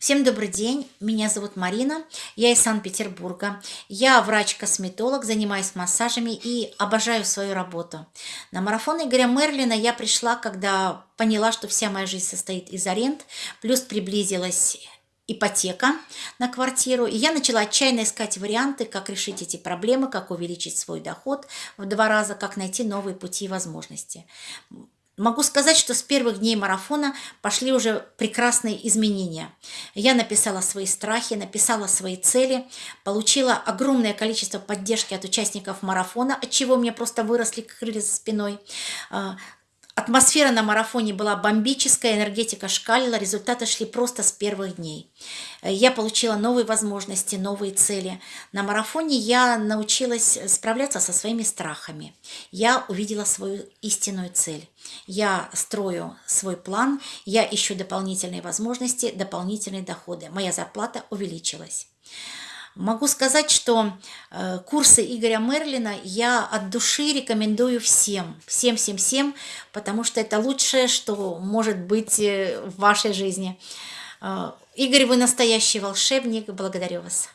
Всем добрый день, меня зовут Марина, я из Санкт-Петербурга. Я врач-косметолог, занимаюсь массажами и обожаю свою работу. На марафон Игоря Мерлина я пришла, когда поняла, что вся моя жизнь состоит из аренд, плюс приблизилась ипотека на квартиру. И я начала отчаянно искать варианты, как решить эти проблемы, как увеличить свой доход в два раза, как найти новые пути и возможности. Могу сказать, что с первых дней марафона пошли уже прекрасные изменения. Я написала свои страхи, написала свои цели, получила огромное количество поддержки от участников марафона, от чего мне просто выросли крылья за спиной. Атмосфера на марафоне была бомбическая, энергетика шкалила, результаты шли просто с первых дней. Я получила новые возможности, новые цели. На марафоне я научилась справляться со своими страхами. Я увидела свою истинную цель. Я строю свой план, я ищу дополнительные возможности, дополнительные доходы. Моя зарплата увеличилась. Могу сказать, что э, курсы Игоря Мерлина я от души рекомендую всем, всем-всем-всем, потому что это лучшее, что может быть э, в вашей жизни. Э, Игорь, вы настоящий волшебник, благодарю вас.